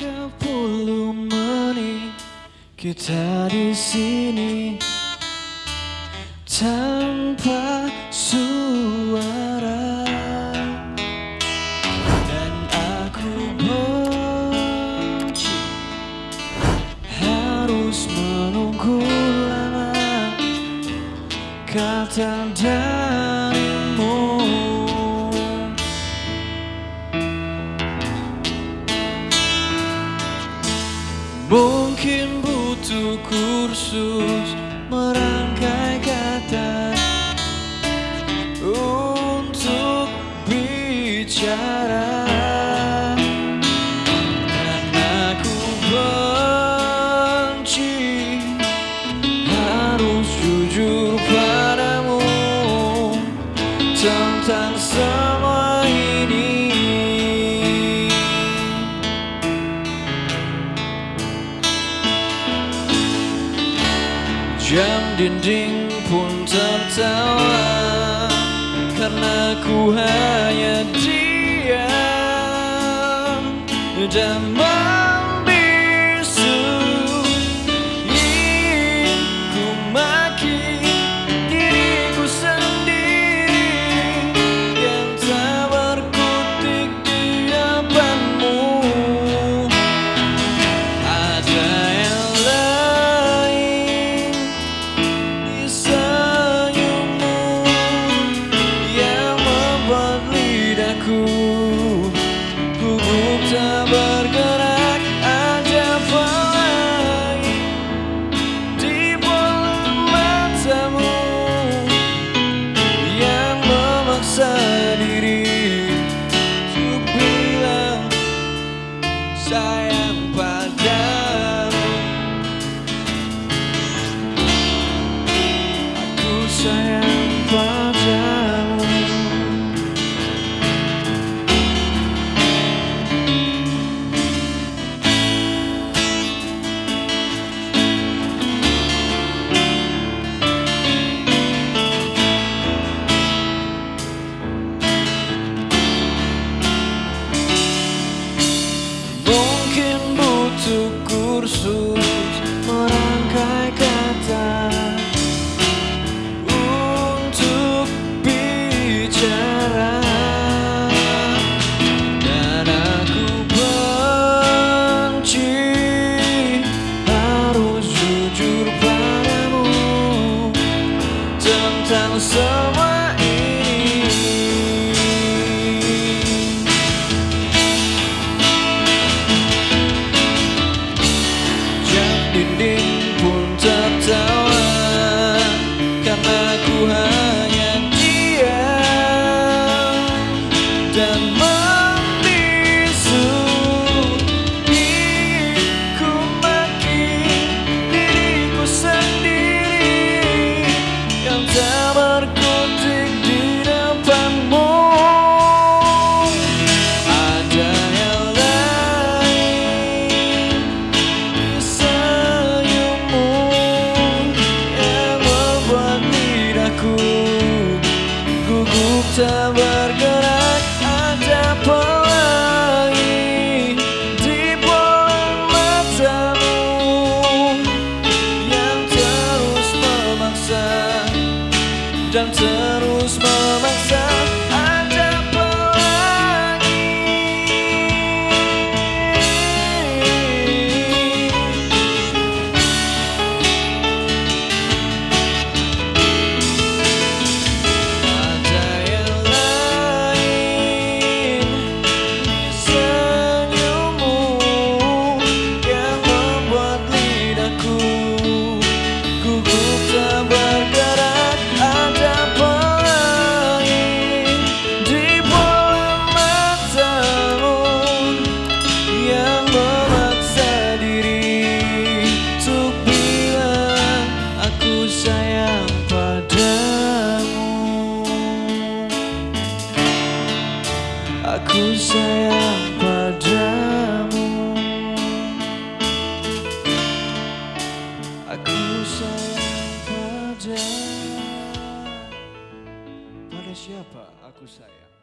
30 menit kita di sini. Tanpa suara. Dan aku benci. Harus menunggu lama. Kata dan Mungkin butuh kursus merangkai kata Untuk bicara. Jujur. Jam dinding pun tertawa Karena ku hanya diam. Dan I am discursos untuk bergerak Aku sayang padamu. Aku sayang pada Pada siapa aku sayang?